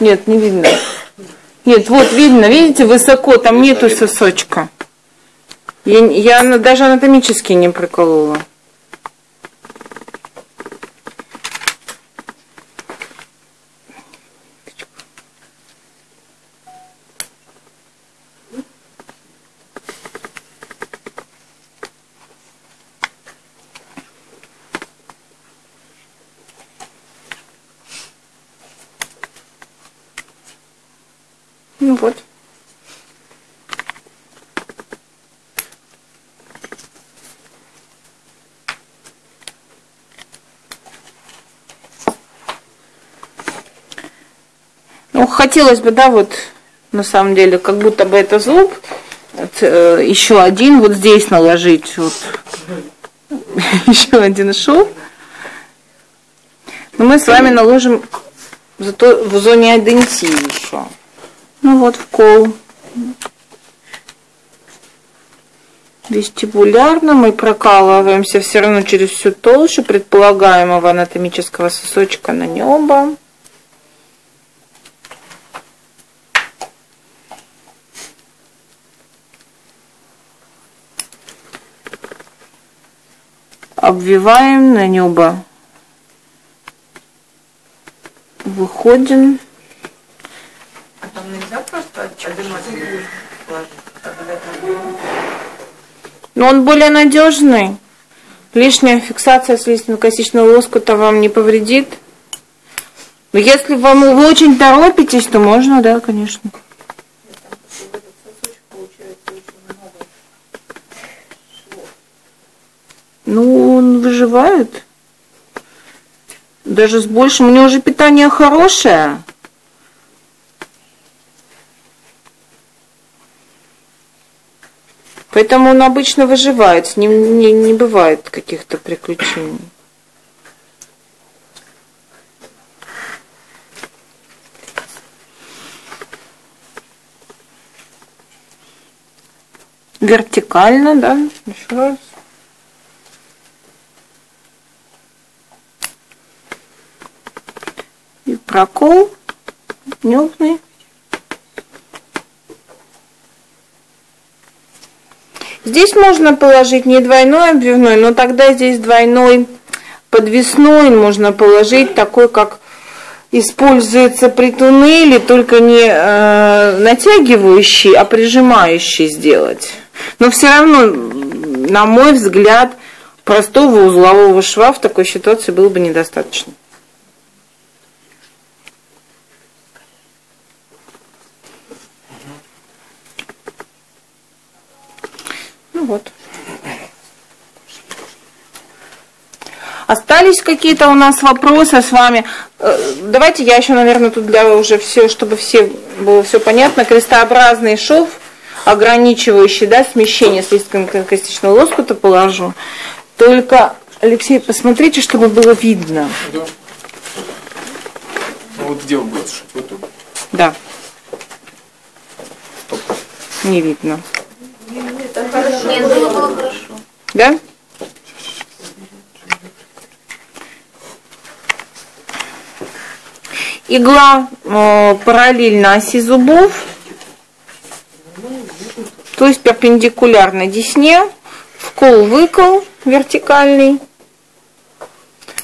Нет, не видно. Нет, вот видно, видите, высоко, там нету сосочка. Я, я даже анатомически не приколола. Ну вот. Ну, хотелось бы, да, вот, на самом деле, как будто бы это зуб, э, еще один вот здесь наложить, вот, еще один шов. Но мы с вами наложим зато в зоне адентии еще. Ну вот вкол. Вестибулярно мы прокалываемся все равно через всю толщу предполагаемого анатомического сосочка на небо. обвиваем на небо, выходим. А там нельзя просто отжимать Но он более надежный. Лишняя фиксация слизистно-косичного лоскута вам не повредит. Но если вам вы очень торопитесь, то можно, да, конечно. Ну, он выживает. Даже с большим. У него уже питание хорошее. Поэтому он обычно выживает, с ним не, не бывает каких-то приключений. Вертикально, да, еще раз. И прокол нюхный. Здесь можно положить не двойной обвивной, но тогда здесь двойной подвесной можно положить, такой, как используется при туннеле, только не э, натягивающий, а прижимающий сделать. Но все равно, на мой взгляд, простого узлового шва в такой ситуации было бы недостаточно. Вот. Остались какие-то у нас вопросы с вами? Э, давайте я еще, наверное, тут для уже все, чтобы все было все понятно, крестообразный шов, ограничивающий да, смещение слизистно-костичного лоскута положу. Только, Алексей, посмотрите, чтобы было видно. Да. Ну вот где он будет шить? Вот тут. Да. Не видно. Хорошо. Да? Игла э, параллельно оси зубов, то есть перпендикулярно десне, вкол-выкол вертикальный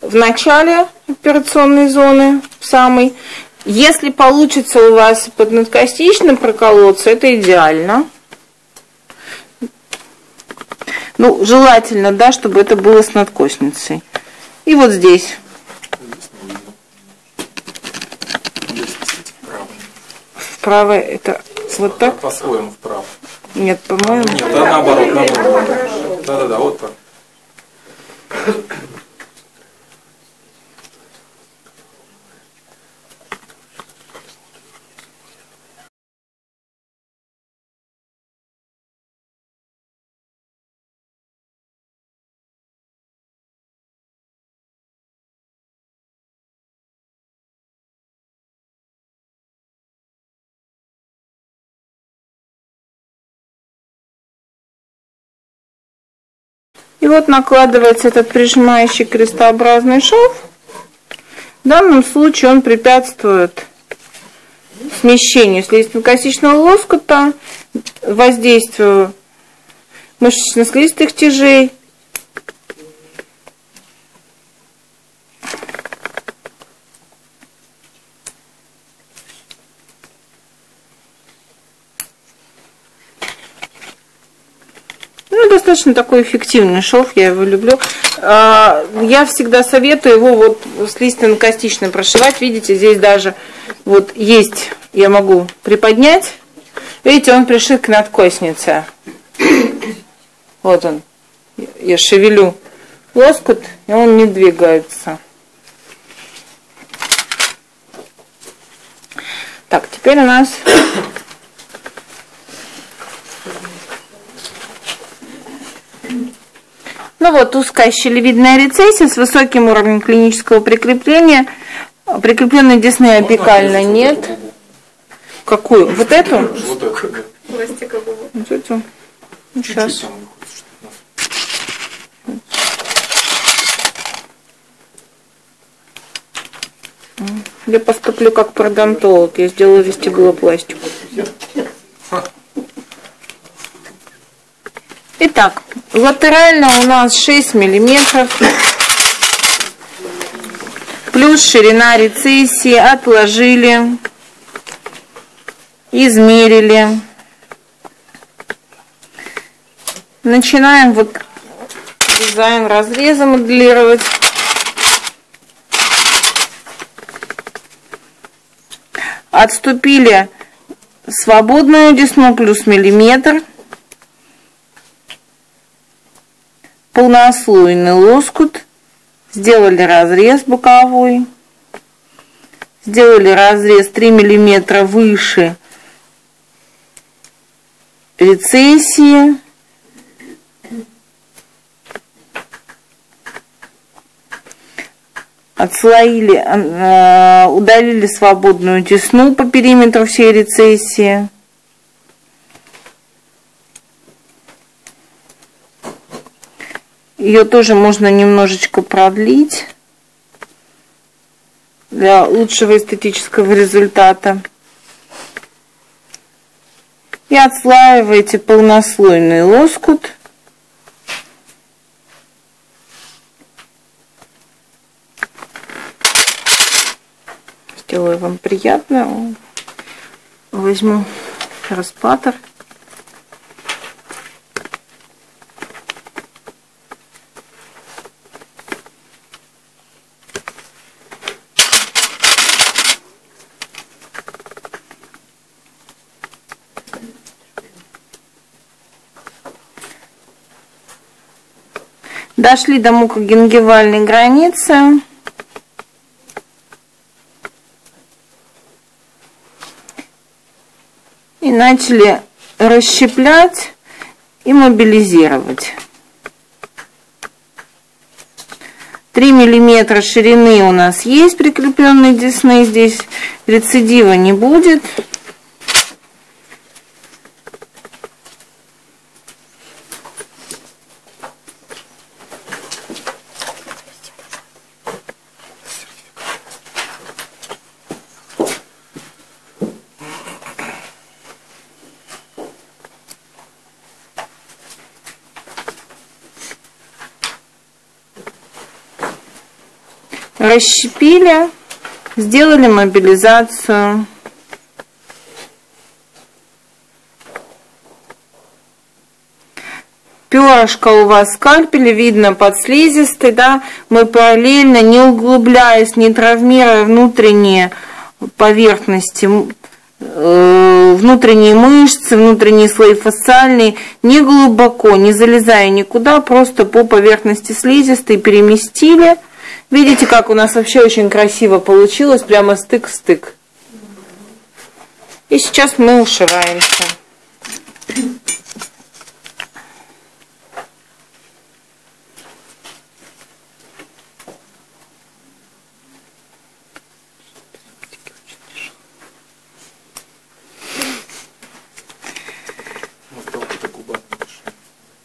в начале операционной зоны, в самой. Если получится у вас поднадкостично проколоться, это идеально. Ну, желательно, да, чтобы это было с надкосницей. И вот здесь. Вправо это вот так? По-своему вправо. Нет, по-моему. Нет, да, наоборот, наоборот. Да-да-да, вот так. И вот накладывается этот прижимающий крестообразный шов. В данном случае он препятствует смещению слизистно-костичного лоскута, воздействию мышечно-слизистых тяжей. Ну, достаточно такой эффективный шов, я его люблю. А, Я всегда советую его вот с лиственно-костично прошивать. Видите, здесь даже вот есть, я могу приподнять. Видите, он пришит к надкоснице. Вот он. Я шевелю лоскут, и он не двигается. Так, теперь у нас Ну вот, узкая щелевидная рецессия с высоким уровнем клинического прикрепления. Прикрепленной десны опекально нет. Какую? Вот эту? Вот. Пластикового. Вот эту? Ну, сейчас. Что-то. Я поступлю как пародонтолог. Я сделаю вестибулопластику. Итак, латерально у нас 6 миллиметров. Плюс ширина рецессии. Отложили. Измерили. Начинаем вот дизайн разреза моделировать. Отступили свободную десну плюс миллиметр. Полнослойный лоскут. Сделали разрез боковой. Сделали разрез 3 миллиметра выше рецессии. отслоили, э, удалили свободную десну по периметру всей рецессии. Ее тоже можно немножечко продлить для лучшего эстетического результата. И отслаиваете полнослойный лоскут. Сделаю вам приятно. Возьму распатор. Дошли до мукогенгивальной границы. И начали расщеплять и мобилизировать. 3 миллиметра ширины у нас есть прикрепленной десны. Здесь рецидива не будет. Расщепили, сделали мобилизацию. Перышко у вас скальпеля, видно под слизистой, да, мы параллельно, не углубляясь, не травмируя внутренние поверхности, э, внутренние мышцы, внутренние слои фасциальные, не глубоко, не залезая никуда, просто по поверхности слизистой переместили – Видите, как у нас вообще очень красиво получилось, прямо стык стык. И сейчас мы ушиваемся.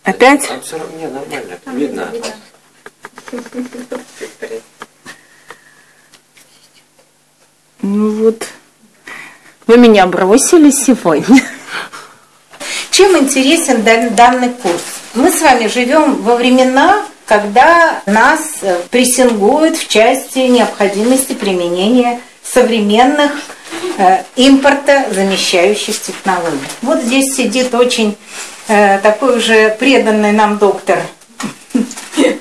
Опять? Там все равно не, нормально, видно. Ну Ну вот. Вы меня бросили сегодня. Чем интересен дан- данный курс? Мы с вами живем во времена, когда нас э, прессингуют в части необходимости применения современных э, импорта замещающих технологий. Вот здесь сидит очень э, такой уже преданный нам доктор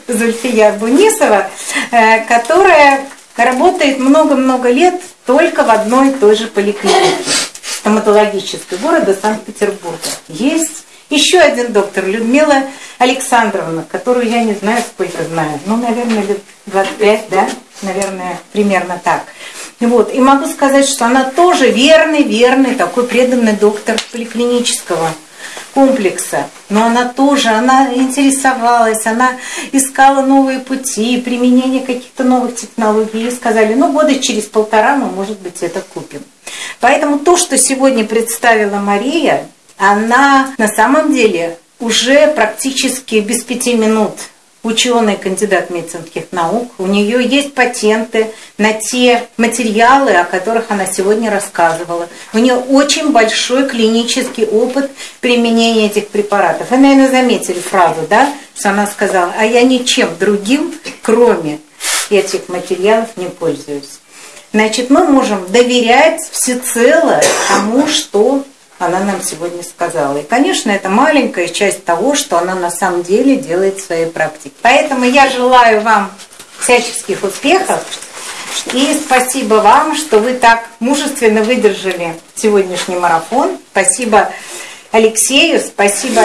Зульфия Бунисова, э, которая работает много-много лет только в одной и той же поликлинике стоматологической города Санкт-Петербурга. Есть еще один доктор, Людмила Александровна, которую я не знаю, сколько знаю. Ну, наверное, лет 25, да? Наверное, примерно так. Вот. И могу сказать, что она тоже верный, верный, такой преданный доктор поликлинического комплекса. Но она тоже, она интересовалась, она искала новые пути, применение каких-то новых технологий. И сказали, ну, года через полтора мы, может быть, это купим. Поэтому то, что сегодня представила Мария, она на самом деле уже практически без пяти минут ученый, кандидат медицинских наук. У нее есть патенты на те материалы, о которых она сегодня рассказывала. У нее очень большой клинический опыт применения этих препаратов. Вы, наверное, заметили фразу, да, что она сказала, а я ничем другим, кроме этих материалов, не пользуюсь. Значит, мы можем доверять всецело тому, что она нам сегодня сказала. И, конечно, это маленькая часть того, что она на самом деле делает в своей практике. Поэтому я желаю вам всяческих успехов. И спасибо вам, что вы так мужественно выдержали сегодняшний марафон. Спасибо Алексею, спасибо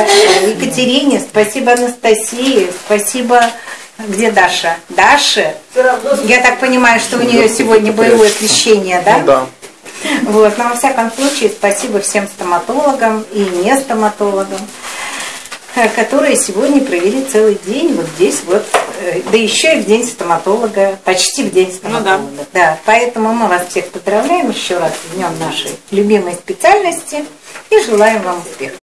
Екатерине, спасибо Анастасии, спасибо... Где Даша? Даша? Я так понимаю, что у нее сегодня боевое крещение, да? Ну да. Вот, но во всяком случае, спасибо всем стоматологам и не стоматологам, э, которые сегодня провели целый день вот здесь вот, э, да еще и в день стоматолога, почти в день стоматолога. да. поэтому мы вас всех поздравляем еще раз с днем нашей любимой специальности и желаем вам успехов.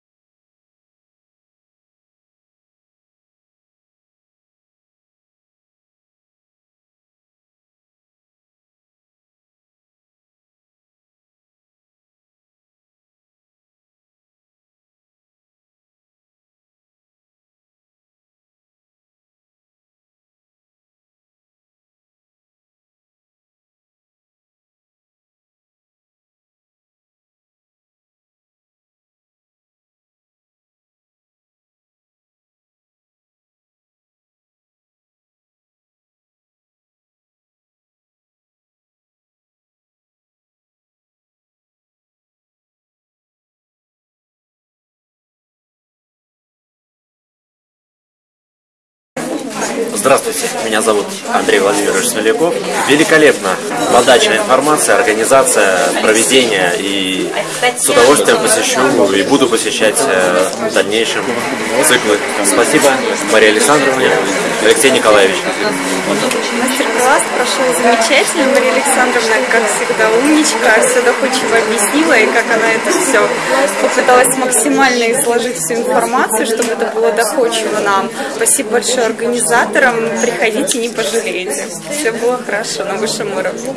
Здравствуйте, меня зовут Андрей Владимирович Смоляков. Великолепно. Подача информации, организация, проведение. И с удовольствием посещу и буду посещать э, в дальнейшем циклы. Спасибо Марии Александровне, Алексей Николаевич. Мастер-класс прошел замечательно. Мария Александровна, как всегда, умничка, все доходчиво объяснила, и как она это все попыталась максимально изложить всю информацию, чтобы это было доходчиво нам. Спасибо большое организаторам. Приходите, не пожалеете. Все было хорошо на высшем уровне.